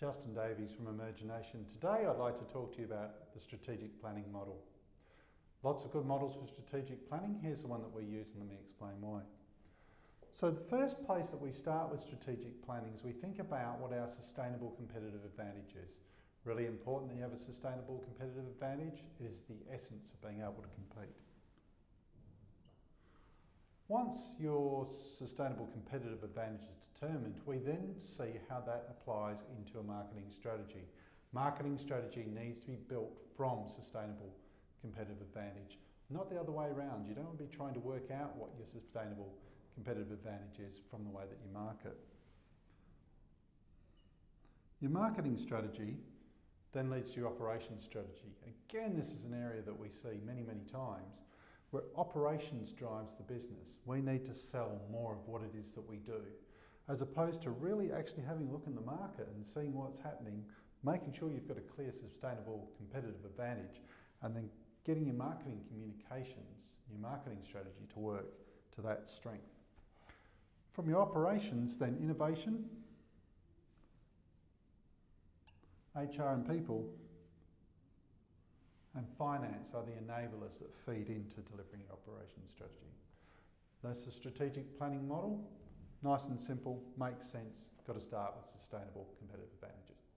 Justin Davies from Emergination. Today I'd like to talk to you about the strategic planning model. Lots of good models for strategic planning. Here's the one that we use and let me explain why. So the first place that we start with strategic planning is we think about what our sustainable competitive advantage is. Really important that you have a sustainable competitive advantage is the essence of being able to compete. Once your sustainable competitive advantage is determined, we then see how that applies into a marketing strategy. Marketing strategy needs to be built from sustainable competitive advantage, not the other way around. You don't want to be trying to work out what your sustainable competitive advantage is from the way that you market. Your marketing strategy then leads to your operations strategy. Again, this is an area that we see many, many times where operations drives the business. We need to sell more of what it is that we do, as opposed to really actually having a look in the market and seeing what's happening, making sure you've got a clear, sustainable, competitive advantage, and then getting your marketing communications, your marketing strategy to work to that strength. From your operations, then innovation, HR and people, and finance are the enablers that feed into delivering your operations strategy. That's the strategic planning model. Nice and simple, makes sense. Got to start with sustainable competitive advantages.